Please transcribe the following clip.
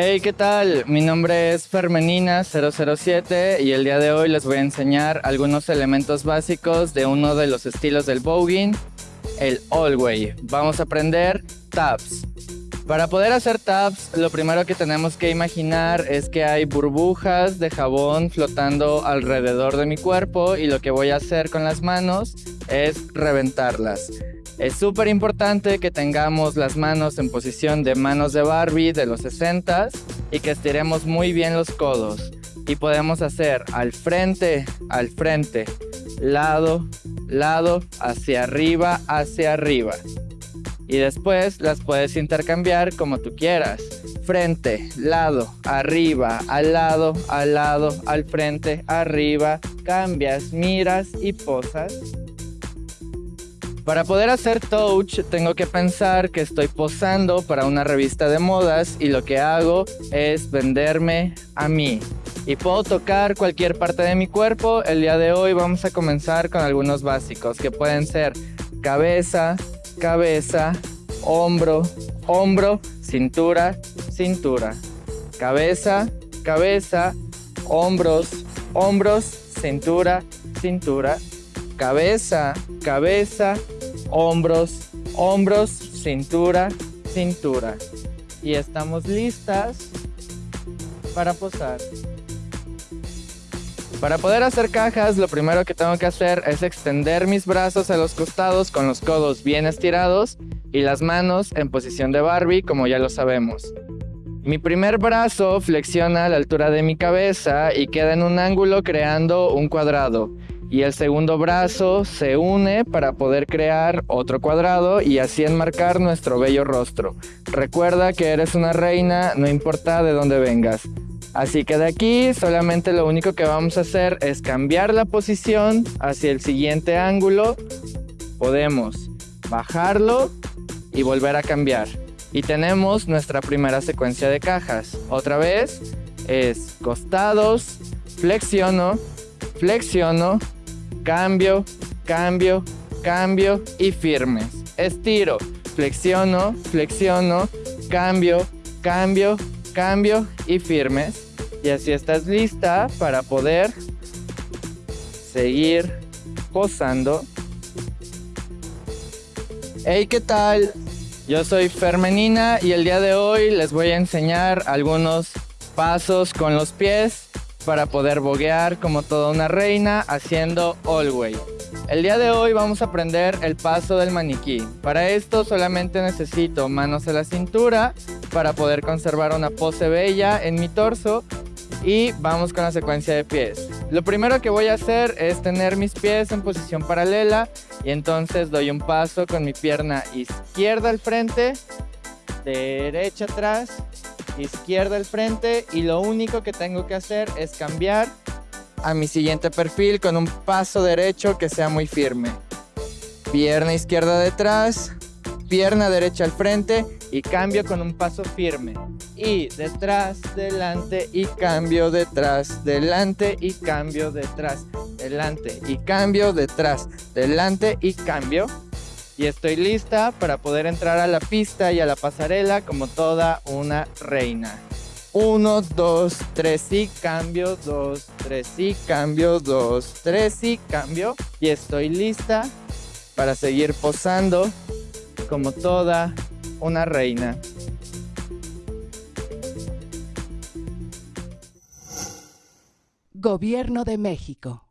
Hey, ¿qué tal? Mi nombre es Fermenina007 y el día de hoy les voy a enseñar algunos elementos básicos de uno de los estilos del voguing, el Allway. Vamos a aprender taps. Para poder hacer taps, lo primero que tenemos que imaginar es que hay burbujas de jabón flotando alrededor de mi cuerpo y lo que voy a hacer con las manos es reventarlas. Es súper importante que tengamos las manos en posición de manos de Barbie de los 60s y que estiremos muy bien los codos. Y podemos hacer al frente, al frente, lado, lado, hacia arriba, hacia arriba. Y después las puedes intercambiar como tú quieras. Frente, lado, arriba, al lado, al lado, al frente, arriba. Cambias, miras y posas. Para poder hacer touch tengo que pensar que estoy posando para una revista de modas y lo que hago es venderme a mí. Y puedo tocar cualquier parte de mi cuerpo. El día de hoy vamos a comenzar con algunos básicos que pueden ser cabeza, cabeza, hombro, hombro, cintura, cintura. Cabeza, cabeza, hombros, hombros, cintura, cintura. Cabeza, cabeza, hombros, hombros, cintura, cintura. Y estamos listas para posar. Para poder hacer cajas, lo primero que tengo que hacer es extender mis brazos a los costados con los codos bien estirados y las manos en posición de Barbie, como ya lo sabemos. Mi primer brazo flexiona a la altura de mi cabeza y queda en un ángulo creando un cuadrado y el segundo brazo se une para poder crear otro cuadrado y así enmarcar nuestro bello rostro. Recuerda que eres una reina, no importa de dónde vengas. Así que de aquí solamente lo único que vamos a hacer es cambiar la posición hacia el siguiente ángulo. Podemos bajarlo y volver a cambiar. Y tenemos nuestra primera secuencia de cajas. Otra vez es costados, flexiono, flexiono, cambio, cambio, cambio y firmes. Estiro, flexiono, flexiono, cambio, cambio, cambio y firmes. Y así estás lista para poder seguir posando. Hey, ¿qué tal? Yo soy Fermenina y el día de hoy les voy a enseñar algunos pasos con los pies para poder boguear como toda una reina haciendo Way. El día de hoy vamos a aprender el paso del maniquí. Para esto solamente necesito manos a la cintura para poder conservar una pose bella en mi torso y vamos con la secuencia de pies. Lo primero que voy a hacer es tener mis pies en posición paralela y entonces doy un paso con mi pierna izquierda al frente, derecha atrás izquierda al frente y lo único que tengo que hacer es cambiar a mi siguiente perfil con un paso derecho que sea muy firme. Pierna izquierda detrás, pierna derecha al frente y cambio con un paso firme. Y detrás, delante y cambio detrás, delante y cambio detrás, delante y cambio detrás, delante y cambio y estoy lista para poder entrar a la pista y a la pasarela como toda una reina. Uno, dos, tres y cambio, dos, tres y cambio, dos, tres y cambio. Y estoy lista para seguir posando como toda una reina. Gobierno de México.